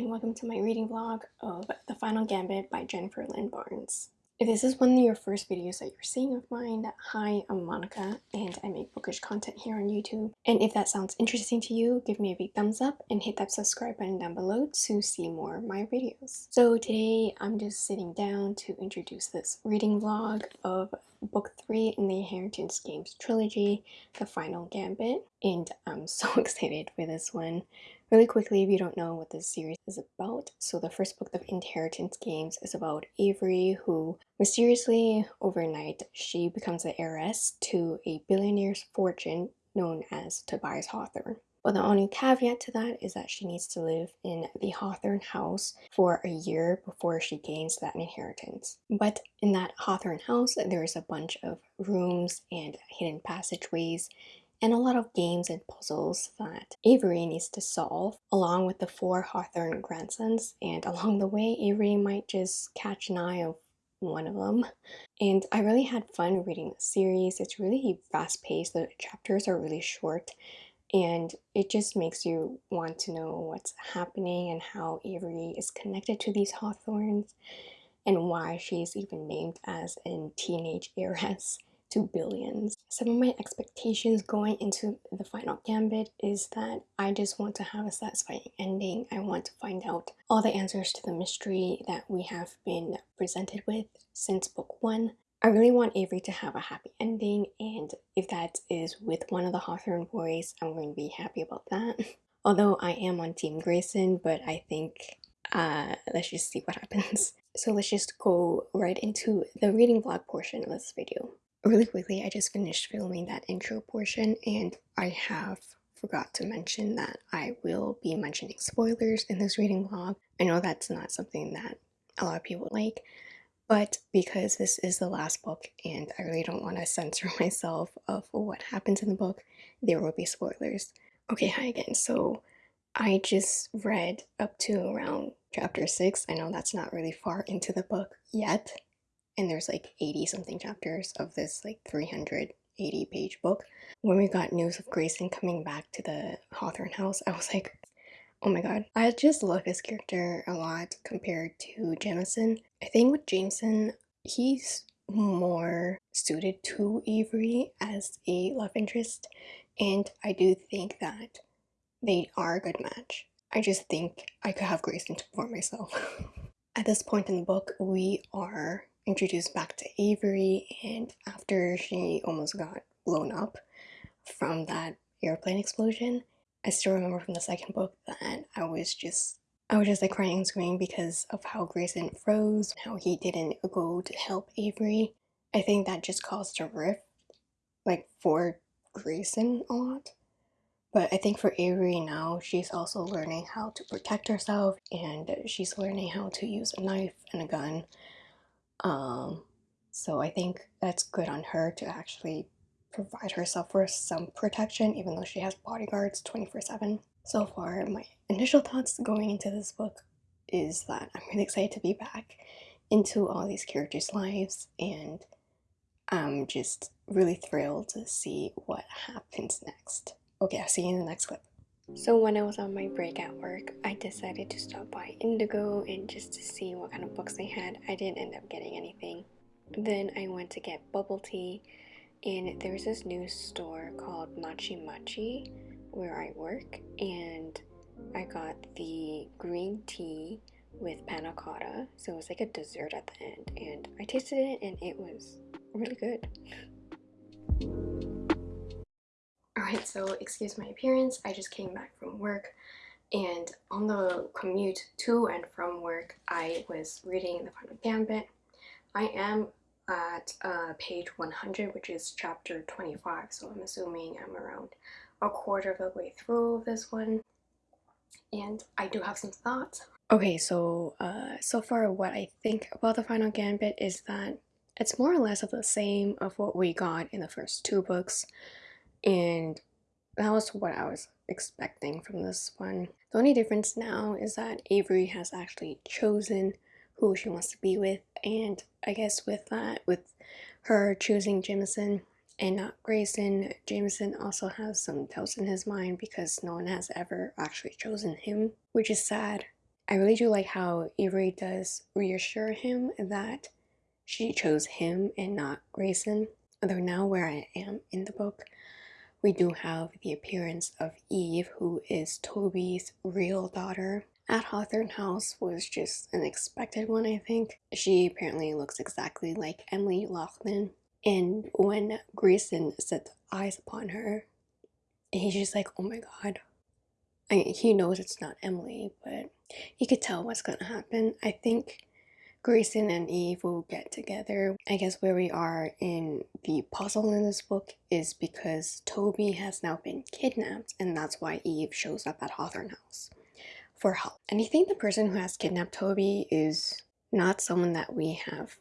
and welcome to my reading vlog of The Final Gambit by Jennifer Lynn Barnes. If this is one of your first videos that you're seeing of mine, hi, I'm Monica and I make bookish content here on YouTube. And if that sounds interesting to you, give me a big thumbs up and hit that subscribe button down below to see more of my videos. So today I'm just sitting down to introduce this reading vlog of book 3 in the Inheritance Games trilogy, The Final Gambit. And I'm so excited for this one. Really quickly, if you don't know what this series is about, so the first book of Inheritance Games is about Avery, who mysteriously, overnight, she becomes the heiress to a billionaire's fortune known as Tobias Hawthorne. But the only caveat to that is that she needs to live in the Hawthorne house for a year before she gains that inheritance. But in that Hawthorne house, there is a bunch of rooms and hidden passageways and a lot of games and puzzles that Avery needs to solve along with the four Hawthorne grandsons. And along the way Avery might just catch an eye of one of them. And I really had fun reading the series. It's really fast paced. The chapters are really short. And it just makes you want to know what's happening and how Avery is connected to these Hawthornes and why she's even named as a teenage heiress to billions. Some of my expectations going into the final gambit is that I just want to have a satisfying ending. I want to find out all the answers to the mystery that we have been presented with since book one. I really want Avery to have a happy ending and if that is with one of the Hawthorne boys, I'm going to be happy about that. Although I am on Team Grayson, but I think uh, let's just see what happens. So let's just go right into the reading vlog portion of this video. Really quickly, I just finished filming that intro portion and I have forgot to mention that I will be mentioning spoilers in this reading vlog. I know that's not something that a lot of people like, but because this is the last book and I really don't want to censor myself of what happens in the book, there will be spoilers. Okay, hi again. So I just read up to around chapter 6. I know that's not really far into the book yet, and there's like 80 something chapters of this like 380 page book. When we got news of Grayson coming back to the Hawthorne house, I was like, oh my god. I just love his character a lot compared to Jameson. I think with Jameson, he's more suited to Avery as a love interest, and I do think that they are a good match. I just think I could have Grayson for myself. At this point in the book, we are introduced back to Avery and after she almost got blown up from that airplane explosion, I still remember from the second book that I was just I was just like crying and screaming because of how Grayson froze, how he didn't go to help Avery. I think that just caused a rift, like for Grayson a lot. But I think for Avery now, she's also learning how to protect herself and she's learning how to use a knife and a gun um, so I think that's good on her to actually provide herself with some protection, even though she has bodyguards 24 7. So far, my initial thoughts going into this book is that I'm really excited to be back into all these characters' lives, and I'm just really thrilled to see what happens next. Okay, I'll see you in the next clip. So when I was on my break at work, I decided to stop by Indigo and just to see what kind of books they had. I didn't end up getting anything. Then I went to get bubble tea and there's this new store called Machi Machi where I work and I got the green tea with panna cotta so it was like a dessert at the end and I tasted it and it was really good. So excuse my appearance. I just came back from work and on the commute to and from work, I was reading The Final Gambit. I am at uh, page 100, which is chapter 25, so I'm assuming I'm around a quarter of the way through this one. And I do have some thoughts. Okay, so uh, so far what I think about The Final Gambit is that it's more or less of the same of what we got in the first two books and that was what I was expecting from this one. The only difference now is that Avery has actually chosen who she wants to be with and I guess with that, with her choosing Jameson and not Grayson, Jameson also has some doubts in his mind because no one has ever actually chosen him, which is sad. I really do like how Avery does reassure him that she chose him and not Grayson. Although now where I am in the book, we do have the appearance of Eve, who is Toby's real daughter. At Hawthorne House was just an expected one, I think. She apparently looks exactly like Emily Laughlin. And when Grayson sets eyes upon her, he's just like, oh my god. I, he knows it's not Emily, but he could tell what's gonna happen. I think Grayson and Eve will get together. I guess where we are in the puzzle in this book is because Toby has now been kidnapped, and that's why Eve shows up at Hawthorne House for help. And I think the person who has kidnapped Toby is not someone that we have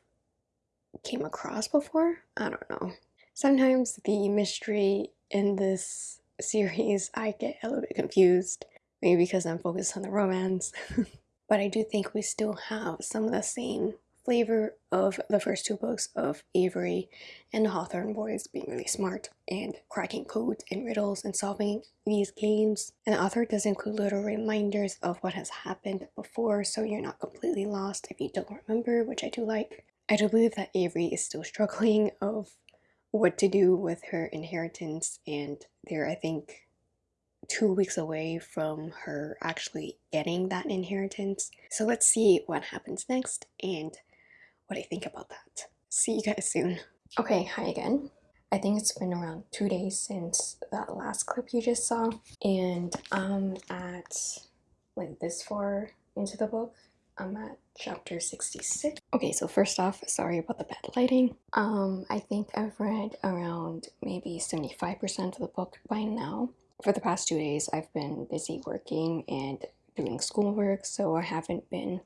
came across before. I don't know. Sometimes the mystery in this series I get a little bit confused, maybe because I'm focused on the romance. but I do think we still have some of the same flavor of the first two books of Avery and the Hawthorne boys being really smart and cracking codes and riddles and solving these games. And the author does include little reminders of what has happened before so you're not completely lost if you don't remember, which I do like. I do believe that Avery is still struggling of what to do with her inheritance and they're I think two weeks away from her actually getting that inheritance. So let's see what happens next and what I think about that. See you guys soon. Okay, hi again. I think it's been around two days since that last clip you just saw and I'm at like this far into the book. I'm at chapter 66. Okay, so first off, sorry about the bad lighting. Um, I think I've read around maybe 75% of the book by now for the past two days, I've been busy working and doing schoolwork, so I haven't been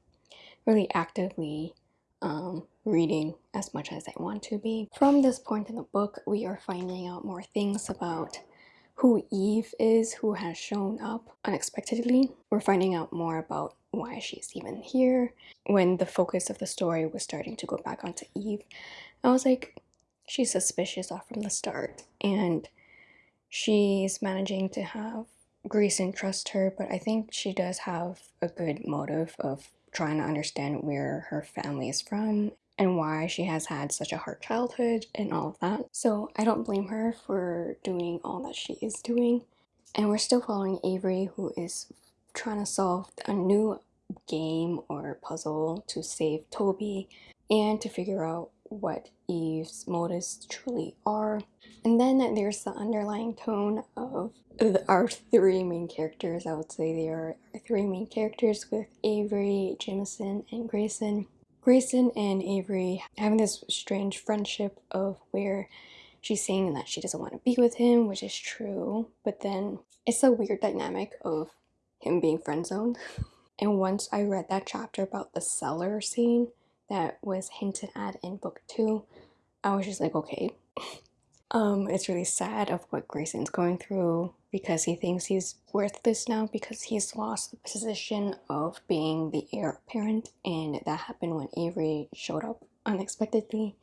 really actively um, reading as much as I want to be. From this point in the book, we are finding out more things about who Eve is, who has shown up unexpectedly. We're finding out more about why she's even here. When the focus of the story was starting to go back onto Eve, I was like, she's suspicious off from the start. And she's managing to have Grayson trust her, but I think she does have a good motive of trying to understand where her family is from and why she has had such a hard childhood and all of that. So I don't blame her for doing all that she is doing. And we're still following Avery, who is trying to solve a new game or puzzle to save Toby and to figure out what Eve's motives truly are. And then there's the underlying tone of our three main characters. I would say they are our three main characters with Avery, Jameson, and Grayson. Grayson and Avery having this strange friendship of where she's saying that she doesn't want to be with him, which is true, but then it's a weird dynamic of him being friend zoned. And once I read that chapter about the cellar scene, that was hinted at in book two, I was just like, okay. um, it's really sad of what Grayson's going through because he thinks he's worthless now because he's lost the position of being the heir apparent, and that happened when Avery showed up unexpectedly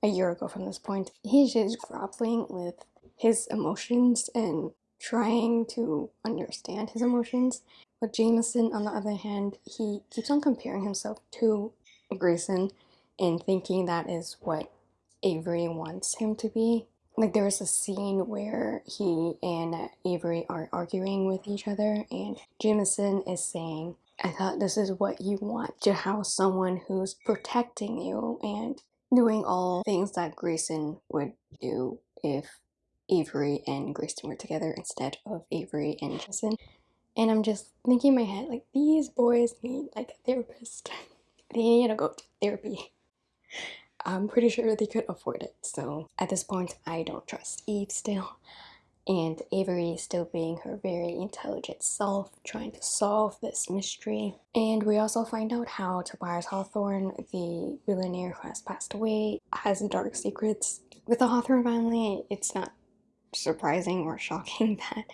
a year ago from this point. He's just grappling with his emotions and trying to understand his emotions. But Jameson, on the other hand, he keeps on comparing himself to Grayson and thinking that is what Avery wants him to be. Like there was a scene where he and Avery are arguing with each other and Jameson is saying, I thought this is what you want to have someone who's protecting you and doing all things that Grayson would do if Avery and Grayson were together instead of Avery and Jameson. And I'm just thinking in my head, like, these boys need like a therapist. they need to go to therapy. I'm pretty sure they could afford it. So at this point, I don't trust Eve still. And Avery is still being her very intelligent self, trying to solve this mystery. And we also find out how Tobias Hawthorne, the billionaire who has passed away, has dark secrets. With the Hawthorne family, it's not surprising or shocking that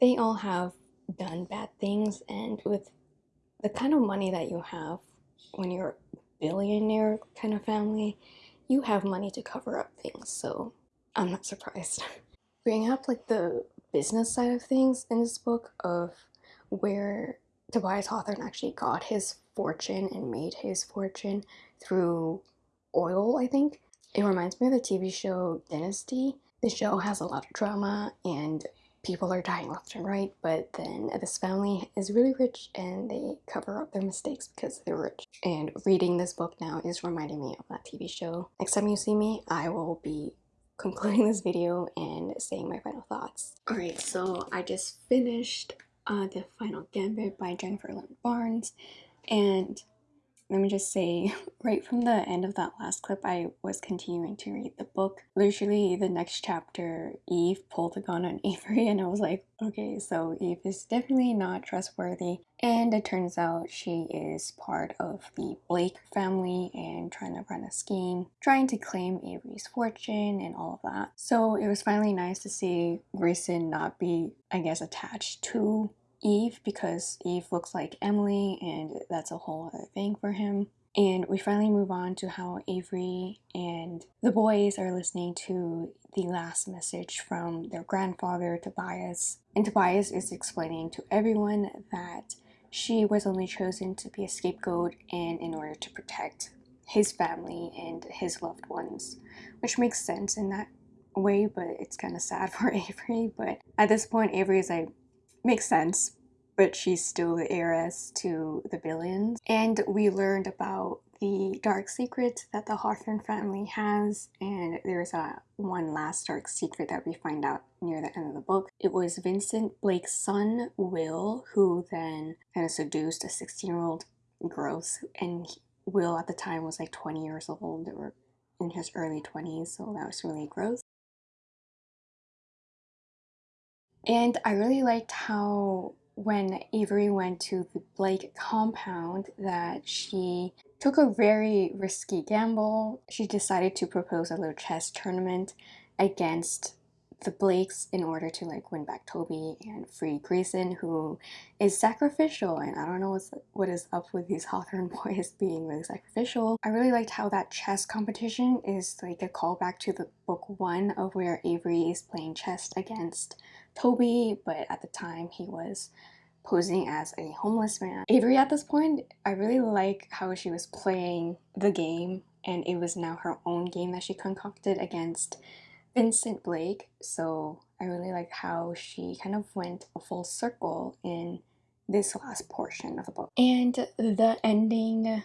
they all have done bad things. And with the kind of money that you have when you're a billionaire kind of family, you have money to cover up things, so I'm not surprised. Bringing up like the business side of things in this book of where Tobias Hawthorne actually got his fortune and made his fortune through oil, I think. It reminds me of the TV show Dynasty. The show has a lot of drama and people are dying left and right, but then this family is really rich and they cover up their mistakes because they're rich. And reading this book now is reminding me of that TV show. Next time you see me, I will be concluding this video and saying my final thoughts. Alright, so I just finished uh, The Final Gambit by Jennifer Lynn Barnes and let me just say, right from the end of that last clip, I was continuing to read the book. Literally, the next chapter, Eve pulled a gun on Avery, and I was like, okay, so Eve is definitely not trustworthy. And it turns out she is part of the Blake family and trying to run a scheme, trying to claim Avery's fortune and all of that. So it was finally nice to see Grayson not be, I guess, attached to Eve because Eve looks like Emily and that's a whole other thing for him. And we finally move on to how Avery and the boys are listening to the last message from their grandfather, Tobias. And Tobias is explaining to everyone that she was only chosen to be a scapegoat and in order to protect his family and his loved ones, which makes sense in that way, but it's kind of sad for Avery. But at this point, Avery is like, makes sense, but she's still the heiress to the billions. And we learned about the dark secret that the Hawthorne family has, and there's a one last dark secret that we find out near the end of the book. It was Vincent Blake's son, Will, who then kind of seduced a 16-year-old gross, and Will at the time was like 20 years old, or in his early 20s, so that was really gross. And I really liked how when Avery went to the Blake compound that she took a very risky gamble. She decided to propose a little chess tournament against the Blakes in order to like win back Toby and free Grayson who is sacrificial and I don't know what's, what is up with these Hawthorne boys being really sacrificial. I really liked how that chess competition is like a callback to the book one of where Avery is playing chess against Toby but at the time he was posing as a homeless man. Avery at this point, I really like how she was playing the game and it was now her own game that she concocted against Vincent Blake. So I really like how she kind of went a full circle in this last portion of the book. And the ending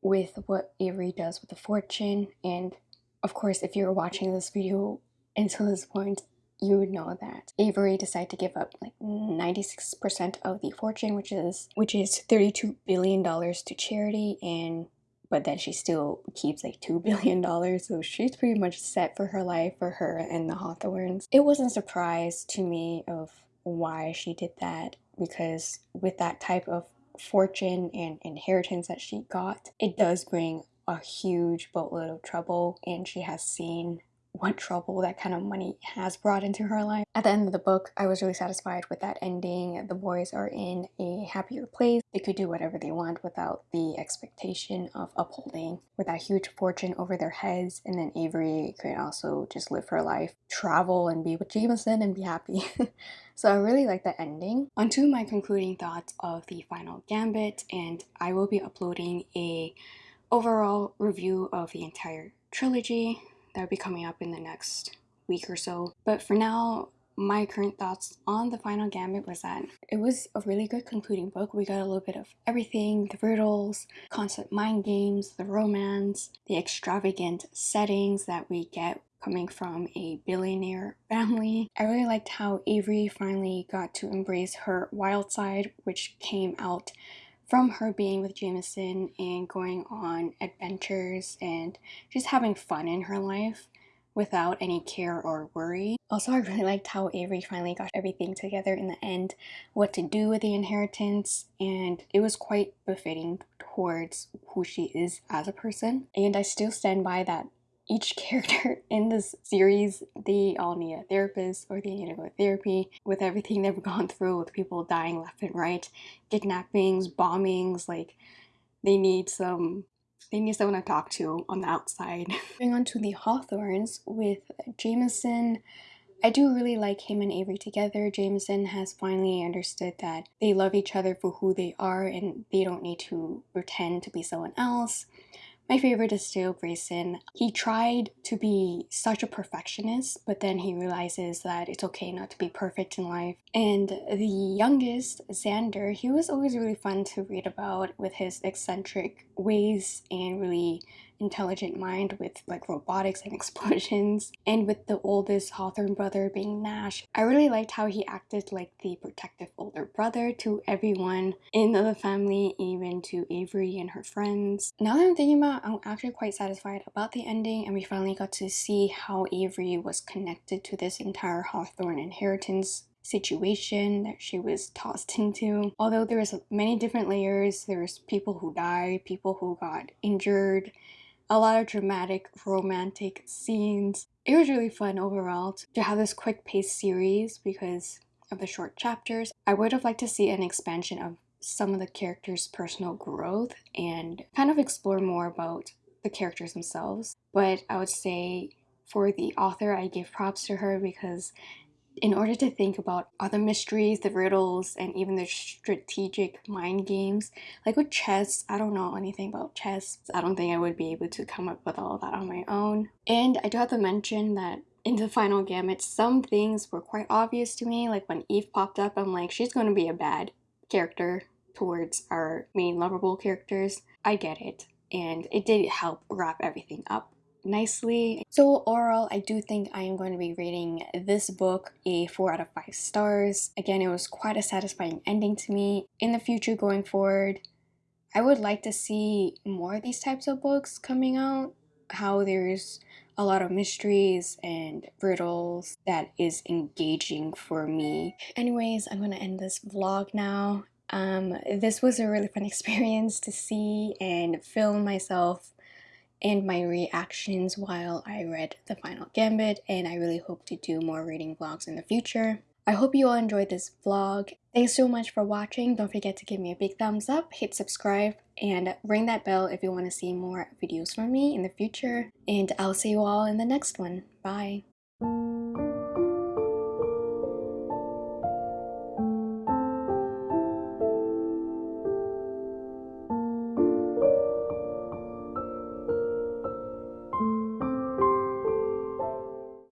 with what Avery does with the fortune and of course if you're watching this video until this point you would know that Avery decided to give up like 96% of the fortune, which is which is 32 billion dollars to charity and but then she still keeps like $2 billion, so she's pretty much set for her life for her and the Hawthornes. It wasn't a surprise to me of why she did that because with that type of fortune and inheritance that she got, it does bring a huge boatload of trouble and she has seen what trouble that kind of money has brought into her life. At the end of the book, I was really satisfied with that ending. The boys are in a happier place. They could do whatever they want without the expectation of upholding with that huge fortune over their heads. And then Avery could also just live her life, travel and be with Jameson and be happy. so I really like that ending. On to my concluding thoughts of the final gambit and I will be uploading a overall review of the entire trilogy that will be coming up in the next week or so. But for now, my current thoughts on the final gambit was that it was a really good concluding book. We got a little bit of everything, the riddles, concept mind games, the romance, the extravagant settings that we get coming from a billionaire family. I really liked how Avery finally got to embrace her wild side, which came out from her being with Jameson and going on adventures and just having fun in her life without any care or worry. Also, I really liked how Avery finally got everything together in the end, what to do with the inheritance, and it was quite befitting towards who she is as a person. And I still stand by that each character in this series, they all need a therapist or they need to go to therapy with everything they've gone through with people dying left and right, kidnappings, bombings, like they need some they need someone to talk to on the outside. Moving on to the Hawthornes with Jameson I do really like him and Avery together. Jameson has finally understood that they love each other for who they are and they don't need to pretend to be someone else. My favorite is still Grayson. He tried to be such a perfectionist, but then he realizes that it's okay not to be perfect in life. And the youngest, Xander, he was always really fun to read about with his eccentric ways and really intelligent mind with like robotics and explosions. And with the oldest Hawthorne brother being Nash, I really liked how he acted like the protective older brother to everyone in the family, even to Avery and her friends. Now that I'm thinking about I'm actually quite satisfied about the ending and we finally got to see how Avery was connected to this entire Hawthorne inheritance situation that she was tossed into. Although there was many different layers, there was people who died, people who got injured, a lot of dramatic romantic scenes. It was really fun overall to have this quick paced series because of the short chapters. I would have liked to see an expansion of some of the characters' personal growth and kind of explore more about the characters themselves. But I would say for the author, I give props to her because in order to think about other mysteries, the riddles, and even the strategic mind games. Like with chess, I don't know anything about chess. I don't think I would be able to come up with all that on my own. And I do have to mention that in the final gambit, some things were quite obvious to me. Like when Eve popped up, I'm like, she's going to be a bad character towards our main lovable characters. I get it. And it did help wrap everything up nicely. So overall, I do think I am going to be rating this book a 4 out of 5 stars. Again, it was quite a satisfying ending to me. In the future going forward, I would like to see more of these types of books coming out. How there's a lot of mysteries and riddles that is engaging for me. Anyways, I'm gonna end this vlog now. Um, this was a really fun experience to see and film myself and my reactions while I read The Final Gambit and I really hope to do more reading vlogs in the future. I hope you all enjoyed this vlog. Thanks so much for watching. Don't forget to give me a big thumbs up, hit subscribe, and ring that bell if you want to see more videos from me in the future. And I'll see you all in the next one. Bye!